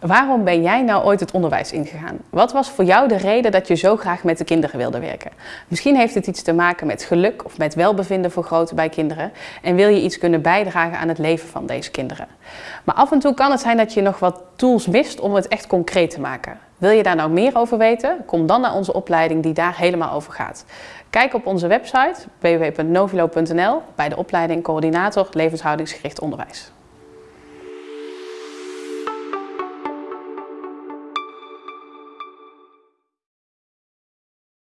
Waarom ben jij nou ooit het onderwijs ingegaan? Wat was voor jou de reden dat je zo graag met de kinderen wilde werken? Misschien heeft het iets te maken met geluk of met welbevinden voor bij kinderen en wil je iets kunnen bijdragen aan het leven van deze kinderen. Maar af en toe kan het zijn dat je nog wat tools mist om het echt concreet te maken. Wil je daar nou meer over weten? Kom dan naar onze opleiding die daar helemaal over gaat. Kijk op onze website www.novilo.nl bij de opleiding Coördinator Levenshoudingsgericht Onderwijs.